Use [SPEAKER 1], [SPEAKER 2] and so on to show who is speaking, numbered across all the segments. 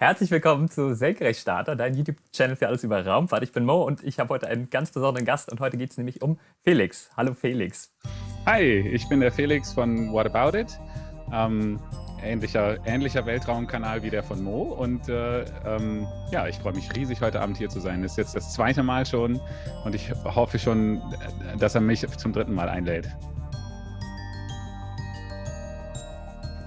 [SPEAKER 1] Herzlich willkommen zu Senkrechtstarter, dein YouTube-Channel für alles über Raumfahrt. Ich bin Mo und ich habe heute einen ganz besonderen Gast und heute geht es nämlich um Felix. Hallo Felix.
[SPEAKER 2] Hi, ich bin der Felix von What About It. Ähm, ähnlicher, ähnlicher Weltraumkanal wie der von Mo und äh, ähm, ja, ich freue mich riesig, heute Abend hier zu sein. Das ist jetzt das zweite Mal schon und ich hoffe schon, dass er mich zum dritten Mal einlädt.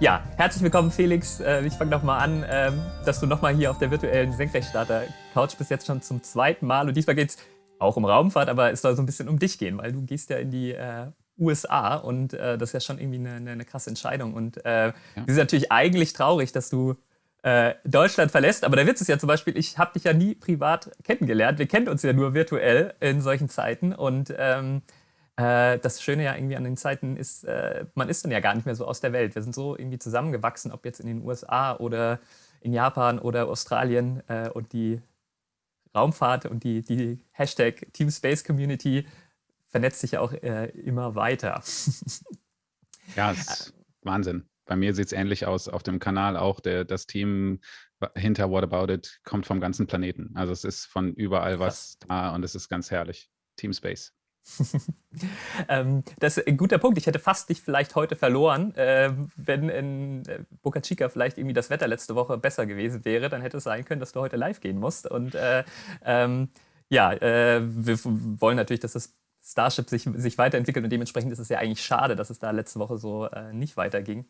[SPEAKER 1] Ja, herzlich willkommen Felix. Äh, ich fange nochmal an, ähm, dass du nochmal hier auf der virtuellen Senkrechtstarter-Couch bist jetzt schon zum zweiten Mal. Und diesmal geht es auch um Raumfahrt, aber es soll so ein bisschen um dich gehen, weil du gehst ja in die äh, USA und äh, das ist ja schon irgendwie eine, eine, eine krasse Entscheidung. Und äh, ja. ist natürlich eigentlich traurig, dass du äh, Deutschland verlässt. Aber der Witz ist ja zum Beispiel, ich habe dich ja nie privat kennengelernt. Wir kennen uns ja nur virtuell in solchen Zeiten. Und ähm, äh, das Schöne ja irgendwie an den Zeiten ist, äh, man ist dann ja gar nicht mehr so aus der Welt. Wir sind so irgendwie zusammengewachsen, ob jetzt in den USA oder in Japan oder Australien äh, und die Raumfahrt und die, die Hashtag Team Space Community vernetzt sich ja auch äh, immer weiter.
[SPEAKER 2] ja, ist Wahnsinn. Bei mir sieht es ähnlich aus auf dem Kanal auch. Der, das Team hinter What About It kommt vom ganzen Planeten. Also es ist von überall was Krass. da und es ist ganz herrlich. Team Space.
[SPEAKER 1] ähm, das ist ein guter Punkt. Ich hätte fast dich vielleicht heute verloren, äh, wenn in äh, Boca Chica vielleicht irgendwie das Wetter letzte Woche besser gewesen wäre. Dann hätte es sein können, dass du heute live gehen musst. Und äh, ähm, ja, äh, wir wollen natürlich, dass das Starship sich, sich weiterentwickelt und dementsprechend ist es ja eigentlich schade, dass es da letzte Woche so äh, nicht weiterging.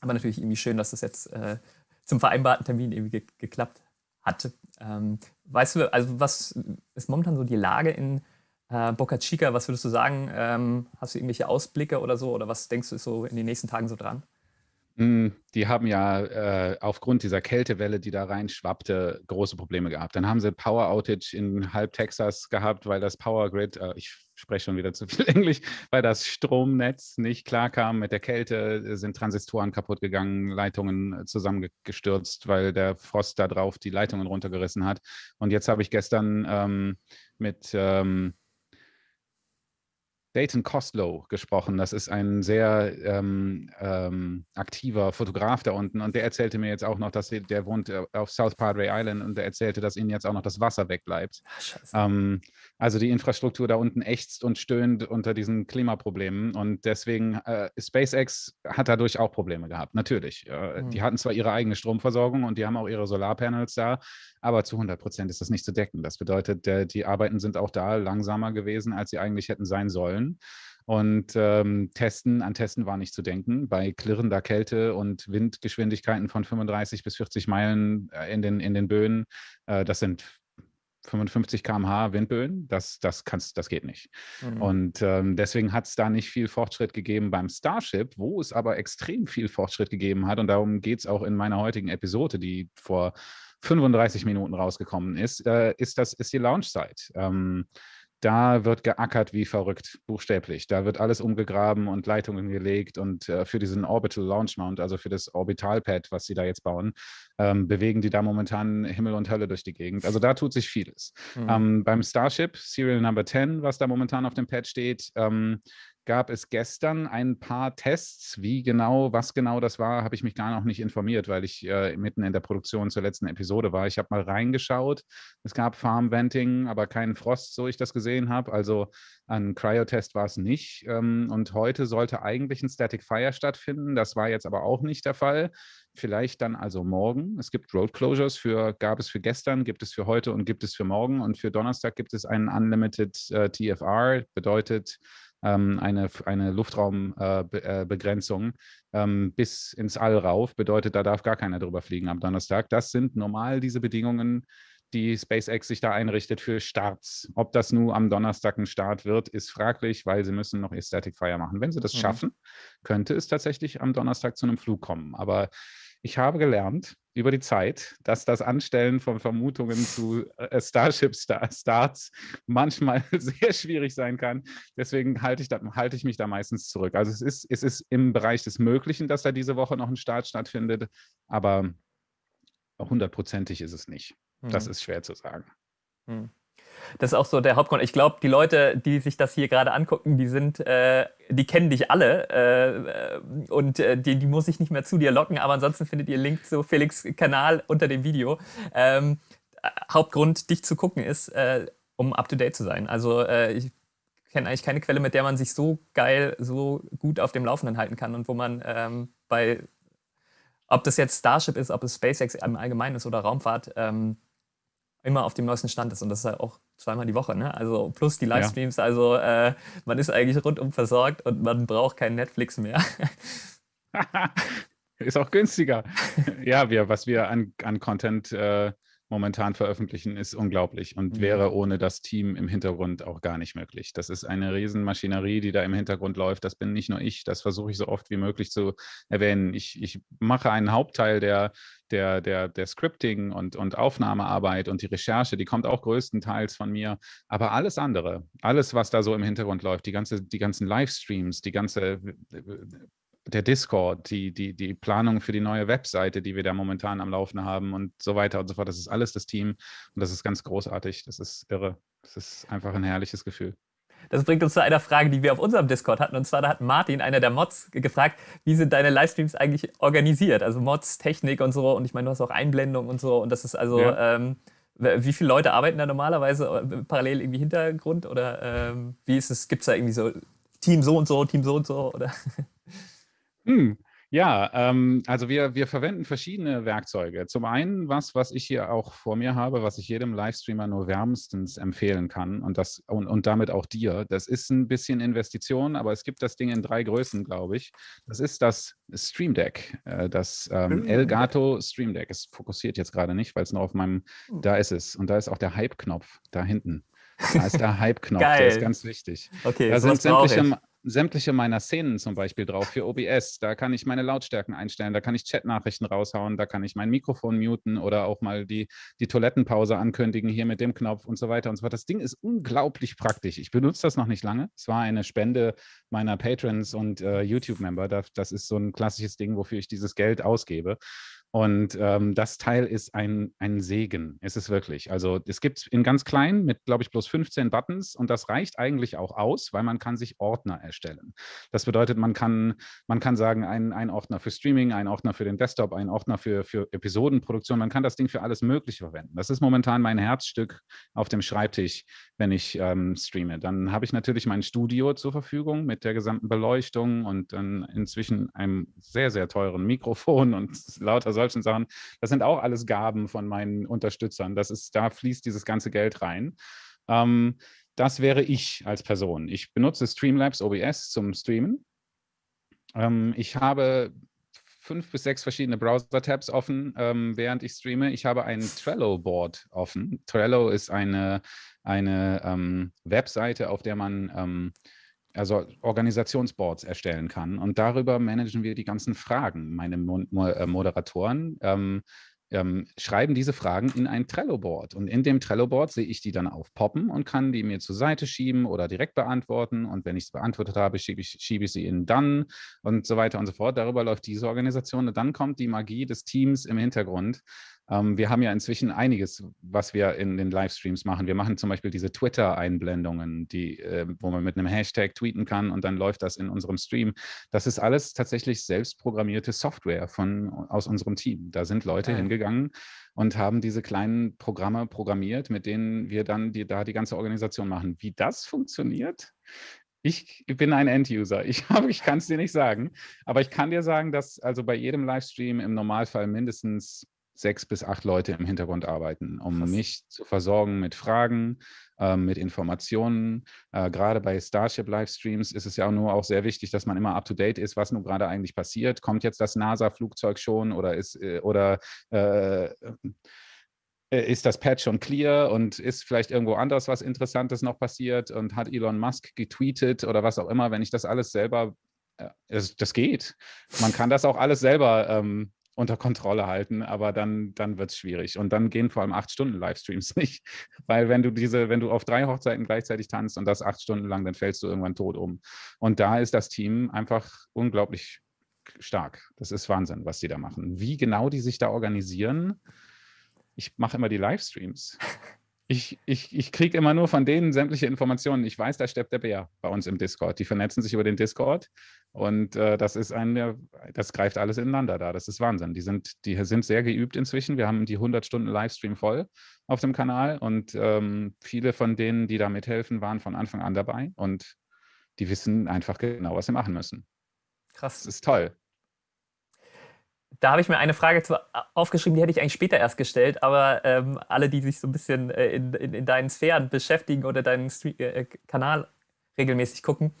[SPEAKER 1] Aber natürlich irgendwie schön, dass es jetzt äh, zum vereinbarten Termin irgendwie ge geklappt hat. Ähm, weißt du, also was ist momentan so die Lage in äh, Boca Chica, was würdest du sagen? Ähm, hast du irgendwelche Ausblicke oder so? Oder was denkst du so in den nächsten Tagen so dran?
[SPEAKER 2] Hm, die haben ja äh, aufgrund dieser Kältewelle, die da reinschwappte, große Probleme gehabt. Dann haben sie Power Outage in halb Texas gehabt, weil das Power Grid, äh, ich spreche schon wieder zu viel Englisch, weil das Stromnetz nicht klarkam mit der Kälte, sind Transistoren kaputt gegangen, Leitungen zusammengestürzt, weil der Frost da drauf die Leitungen runtergerissen hat. Und jetzt habe ich gestern ähm, mit ähm, Dayton Costlow gesprochen. Das ist ein sehr ähm, ähm, aktiver Fotograf da unten und der erzählte mir jetzt auch noch, dass sie, der wohnt äh, auf South Padre Island und der erzählte, dass ihnen jetzt auch noch das Wasser wegbleibt. Ach, ähm, also die Infrastruktur da unten ächzt und stöhnt unter diesen Klimaproblemen und deswegen äh, SpaceX hat dadurch auch Probleme gehabt, natürlich. Äh, mhm. Die hatten zwar ihre eigene Stromversorgung und die haben auch ihre Solarpanels da, aber zu 100 Prozent ist das nicht zu decken. Das bedeutet, der, die Arbeiten sind auch da langsamer gewesen, als sie eigentlich hätten sein sollen wollen. Und ähm, Testen, an Testen war nicht zu denken. Bei klirrender Kälte und Windgeschwindigkeiten von 35 bis 40 Meilen äh, in, den, in den Böen, äh, das sind 55 km/h Windböen, das, das, kannst, das geht nicht. Mhm. Und ähm, deswegen hat es da nicht viel Fortschritt gegeben beim Starship, wo es aber extrem viel Fortschritt gegeben hat. Und darum geht es auch in meiner heutigen Episode, die vor 35 Minuten rausgekommen ist, äh, ist, das, ist die Launchzeit. Ähm, da wird geackert wie verrückt, buchstäblich. Da wird alles umgegraben und Leitungen gelegt und äh, für diesen Orbital Launch Mount, also für das Orbitalpad, was sie da jetzt bauen, ähm, bewegen die da momentan Himmel und Hölle durch die Gegend. Also da tut sich vieles. Mhm. Ähm, beim Starship, Serial Number 10, was da momentan auf dem Pad steht, ähm, gab es gestern ein paar Tests. Wie genau, was genau das war, habe ich mich gar noch nicht informiert, weil ich äh, mitten in der Produktion zur letzten Episode war. Ich habe mal reingeschaut. Es gab Farm Venting, aber keinen Frost, so ich das gesehen habe. Also ein Cryotest war es nicht. Ähm, und heute sollte eigentlich ein Static Fire stattfinden. Das war jetzt aber auch nicht der Fall. Vielleicht dann also morgen. Es gibt Road Closures für, gab es für gestern, gibt es für heute und gibt es für morgen. Und für Donnerstag gibt es einen Unlimited äh, TFR, bedeutet eine, eine Luftraumbegrenzung äh, äh, ähm, bis ins All rauf. Bedeutet, da darf gar keiner drüber fliegen am Donnerstag. Das sind normal diese Bedingungen, die SpaceX sich da einrichtet für Starts. Ob das nun am Donnerstag ein Start wird, ist fraglich, weil sie müssen noch ihr Static Fire machen. Wenn sie das mhm. schaffen, könnte es tatsächlich am Donnerstag zu einem Flug kommen. Aber ich habe gelernt über die Zeit, dass das Anstellen von Vermutungen zu äh, Starship Starts manchmal sehr schwierig sein kann. Deswegen halte ich, da, halte ich mich da meistens zurück. Also es ist, es ist im Bereich des Möglichen, dass da diese Woche noch ein Start stattfindet, aber hundertprozentig ist es nicht. Hm. Das ist schwer zu sagen. Hm.
[SPEAKER 1] Das ist auch so der Hauptgrund. Ich glaube, die Leute, die sich das hier gerade angucken, die sind, äh, die kennen dich alle äh, und äh, die, die muss ich nicht mehr zu dir locken, aber ansonsten findet ihr Link zu Felix Kanal unter dem Video. Ähm, Hauptgrund, dich zu gucken, ist, äh, um up to date zu sein. Also äh, ich kenne eigentlich keine Quelle, mit der man sich so geil, so gut auf dem Laufenden halten kann und wo man ähm, bei, ob das jetzt Starship ist, ob es SpaceX im Allgemeinen ist oder Raumfahrt, ähm, immer auf dem neuesten Stand ist. Und das ist halt auch zweimal die Woche. Ne? Also plus die Livestreams. Ja. Also äh, man ist eigentlich rundum versorgt und man braucht kein Netflix mehr.
[SPEAKER 2] ist auch günstiger. ja, wir, was wir an, an Content äh, momentan veröffentlichen, ist unglaublich und mhm. wäre ohne das Team im Hintergrund auch gar nicht möglich. Das ist eine Riesenmaschinerie, die da im Hintergrund läuft. Das bin nicht nur ich, das versuche ich so oft wie möglich zu erwähnen. Ich, ich mache einen Hauptteil der, der, der, der Scripting und, und Aufnahmearbeit und die Recherche, die kommt auch größtenteils von mir. Aber alles andere, alles, was da so im Hintergrund läuft, die, ganze, die ganzen Livestreams, die ganze der Discord, die, die, die Planung für die neue Webseite, die wir da momentan am Laufen haben und so weiter und so fort. Das ist alles das Team und das ist ganz großartig. Das ist irre. Das ist einfach ein herrliches Gefühl.
[SPEAKER 1] Das bringt uns zu einer Frage, die wir auf unserem Discord hatten. Und zwar da hat Martin, einer der Mods, gefragt, wie sind deine Livestreams eigentlich organisiert? Also Mods, Technik und so. Und ich meine, du hast auch Einblendungen und so. Und das ist also, ja. ähm, wie viele Leute arbeiten da normalerweise äh, parallel irgendwie Hintergrund? Oder ähm, wie ist es? Gibt es da irgendwie so Team so und so, Team so und so? Oder?
[SPEAKER 2] Hm. Ja, ähm, also wir, wir verwenden verschiedene Werkzeuge. Zum einen was, was ich hier auch vor mir habe, was ich jedem Livestreamer nur wärmstens empfehlen kann und, das, und, und damit auch dir. Das ist ein bisschen Investition, aber es gibt das Ding in drei Größen, glaube ich. Das ist das Stream Deck, äh, das ähm, Elgato Stream Deck. Es fokussiert jetzt gerade nicht, weil es noch auf meinem, hm. da ist es. Und da ist auch der Hype-Knopf da hinten. Da ist der Hype-Knopf, der ist ganz wichtig.
[SPEAKER 1] Okay,
[SPEAKER 2] da sind sämtliche, sämtliche meiner Szenen zum Beispiel drauf für OBS. Da kann ich meine Lautstärken einstellen, da kann ich Chatnachrichten raushauen, da kann ich mein Mikrofon muten oder auch mal die, die Toilettenpause ankündigen hier mit dem Knopf und so weiter und so fort. Das Ding ist unglaublich praktisch. Ich benutze das noch nicht lange. Es war eine Spende meiner Patrons und äh, YouTube-Member. Das ist so ein klassisches Ding, wofür ich dieses Geld ausgebe. Und ähm, das Teil ist ein, ein Segen, ist wirklich. Also es gibt in ganz klein mit, glaube ich, bloß 15 Buttons und das reicht eigentlich auch aus, weil man kann sich Ordner erstellen. Das bedeutet, man kann, man kann sagen, ein, ein Ordner für Streaming, ein Ordner für den Desktop, ein Ordner für, für Episodenproduktion. Man kann das Ding für alles Mögliche verwenden. Das ist momentan mein Herzstück auf dem Schreibtisch, wenn ich ähm, streame. Dann habe ich natürlich mein Studio zur Verfügung mit der gesamten Beleuchtung und dann inzwischen einem sehr, sehr teuren Mikrofon und lauter solchen Sachen. Das sind auch alles Gaben von meinen Unterstützern. Das ist, da fließt dieses ganze Geld rein. Ähm, das wäre ich als Person. Ich benutze Streamlabs OBS zum Streamen. Ähm, ich habe fünf bis sechs verschiedene Browser-Tabs offen, ähm, während ich streame. Ich habe ein Trello-Board offen. Trello ist eine, eine ähm, Webseite, auf der man ähm, also Organisationsboards erstellen kann. Und darüber managen wir die ganzen Fragen. Meine Mo äh, Moderatoren ähm, ähm, schreiben diese Fragen in ein Trello-Board. Und in dem Trello-Board sehe ich die dann aufpoppen und kann die mir zur Seite schieben oder direkt beantworten. Und wenn ich es beantwortet habe, schiebe ich, schiebe ich sie in dann und so weiter und so fort. Darüber läuft diese Organisation. Und dann kommt die Magie des Teams im Hintergrund. Ähm, wir haben ja inzwischen einiges, was wir in den Livestreams machen. Wir machen zum Beispiel diese Twitter-Einblendungen, die, äh, wo man mit einem Hashtag tweeten kann und dann läuft das in unserem Stream. Das ist alles tatsächlich selbstprogrammierte Software von, aus unserem Team. Da sind Leute ja. hingegangen und haben diese kleinen Programme programmiert, mit denen wir dann die, da die ganze Organisation machen. Wie das funktioniert, ich bin ein End-User. Ich, ich kann es dir nicht sagen. Aber ich kann dir sagen, dass also bei jedem Livestream im Normalfall mindestens sechs bis acht Leute im Hintergrund arbeiten, um Krass. mich zu versorgen mit Fragen, äh, mit Informationen. Äh, gerade bei Starship-Livestreams ist es ja auch nur auch sehr wichtig, dass man immer up-to-date ist, was nun gerade eigentlich passiert. Kommt jetzt das NASA-Flugzeug schon oder ist, äh, oder äh, äh, ist das Patch schon clear und ist vielleicht irgendwo anders was Interessantes noch passiert und hat Elon Musk getweetet oder was auch immer, wenn ich das alles selber, äh, das geht. Man kann das auch alles selber ähm, unter Kontrolle halten, aber dann, dann wird es schwierig. Und dann gehen vor allem acht Stunden Livestreams nicht. Weil wenn du diese, wenn du auf drei Hochzeiten gleichzeitig tanzt und das acht Stunden lang, dann fällst du irgendwann tot um. Und da ist das Team einfach unglaublich stark. Das ist Wahnsinn, was die da machen. Wie genau die sich da organisieren, ich mache immer die Livestreams. Ich, ich, ich kriege immer nur von denen sämtliche Informationen. Ich weiß, da steppt der Bär bei uns im Discord. Die vernetzen sich über den Discord und äh, das ist ein, das greift alles ineinander da. Das ist Wahnsinn. Die sind, die sind sehr geübt inzwischen. Wir haben die 100 Stunden Livestream voll auf dem Kanal und ähm, viele von denen, die da mithelfen, waren von Anfang an dabei und die wissen einfach genau, was sie machen müssen. Krass. Das ist toll
[SPEAKER 1] da habe ich mir eine Frage zu, aufgeschrieben, die hätte ich eigentlich später erst gestellt, aber ähm, alle, die sich so ein bisschen äh, in, in, in, deinen Sphären beschäftigen oder deinen Street, äh, Kanal regelmäßig gucken,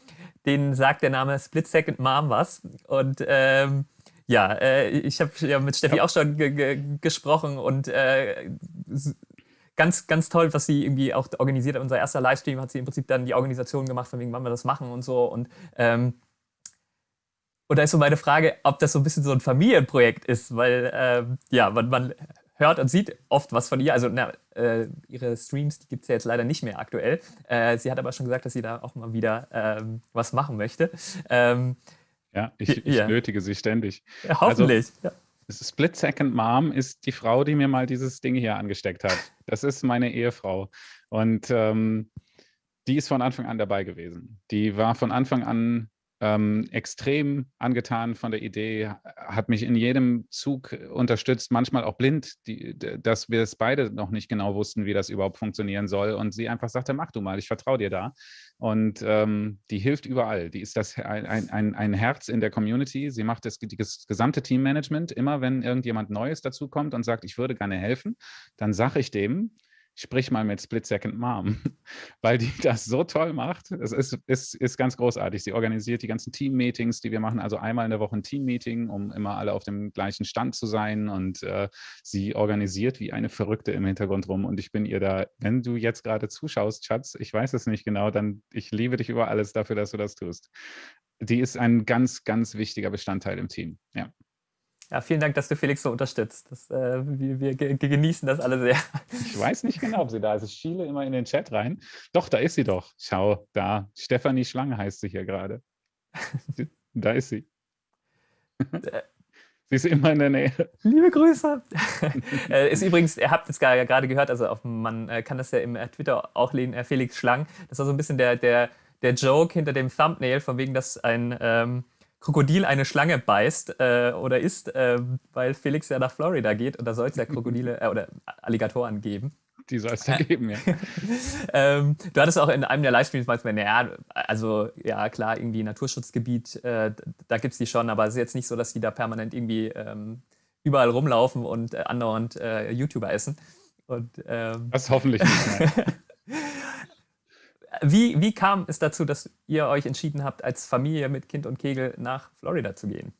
[SPEAKER 1] denen sagt der Name Split Second Mom was. Und ähm, ja, äh, ich habe ja mit Steffi ja. auch schon gesprochen und äh, ganz, ganz toll, was sie irgendwie auch organisiert hat. Unser erster Livestream hat sie im Prinzip dann die Organisation gemacht, von wegen, wann wir das machen und so. Und ähm, und da ist so meine Frage, ob das so ein bisschen so ein Familienprojekt ist, weil ähm, ja, man, man, hört und sieht oft was von ihr. Also na, äh, ihre Streams, die gibt es ja jetzt leider nicht mehr aktuell. Äh, sie hat aber schon gesagt, dass sie da auch mal wieder ähm, was machen möchte. Ähm,
[SPEAKER 2] ja, ich, ich ja. nötige sie ständig.
[SPEAKER 1] Ja, hoffentlich.
[SPEAKER 2] Also, ja. Split Second Mom ist die Frau, die mir mal dieses Ding hier angesteckt hat. Das ist meine Ehefrau. Und ähm, die ist von Anfang an dabei gewesen. Die war von Anfang an ähm, extrem angetan von der Idee, hat mich in jedem Zug unterstützt, manchmal auch blind, die, dass wir es beide noch nicht genau wussten, wie das überhaupt funktionieren soll. Und sie einfach sagte, mach du mal, ich vertraue dir da. Und ähm, die hilft überall. Die ist das ein, ein, ein Herz in der Community. Sie macht das, das gesamte Teammanagement. Immer wenn irgendjemand Neues dazukommt und sagt, ich würde gerne helfen, dann sage ich dem, sprich mal mit Split Second Mom, weil die das so toll macht. Es ist, ist, ist ganz großartig. Sie organisiert die ganzen Team-Meetings, die wir machen, also einmal in der Woche ein Team-Meeting, um immer alle auf dem gleichen Stand zu sein und äh, sie organisiert wie eine Verrückte im Hintergrund rum und ich bin ihr da, wenn du jetzt gerade zuschaust, Schatz, ich weiß es nicht genau, dann ich liebe dich über alles dafür, dass du das tust. Die ist ein ganz, ganz wichtiger Bestandteil im Team, ja.
[SPEAKER 1] Ja, vielen Dank, dass du Felix so unterstützt. Das, äh, wir, wir genießen das alle sehr.
[SPEAKER 2] Ich weiß nicht genau, ob sie da ist. Ich schiele immer in den Chat rein. Doch, da ist sie doch. Schau, da. Stefanie Schlange heißt sie hier gerade. Da ist sie. Äh. Sie ist immer in der Nähe.
[SPEAKER 1] Liebe Grüße. Äh, ist übrigens, ihr habt es gerade gehört, also auf, man äh, kann das ja im Twitter auch lesen, Felix Schlang. Das war so ein bisschen der, der, der Joke hinter dem Thumbnail, von wegen, dass ein ähm, Krokodil eine Schlange beißt äh, oder isst, äh, weil Felix ja nach Florida geht und da soll es ja Krokodile äh, oder Alligatoren geben.
[SPEAKER 2] Die soll es da geben, ja.
[SPEAKER 1] ähm, du hattest auch in einem der Livestreams manchmal, naja, also ja klar, irgendwie Naturschutzgebiet, äh, da gibt es die schon, aber es ist jetzt nicht so, dass die da permanent irgendwie ähm, überall rumlaufen und äh, andauernd äh, YouTuber essen. Und,
[SPEAKER 2] ähm, das hoffentlich nicht.
[SPEAKER 1] Wie, wie kam es dazu, dass ihr euch entschieden habt, als Familie mit Kind und Kegel nach Florida zu gehen?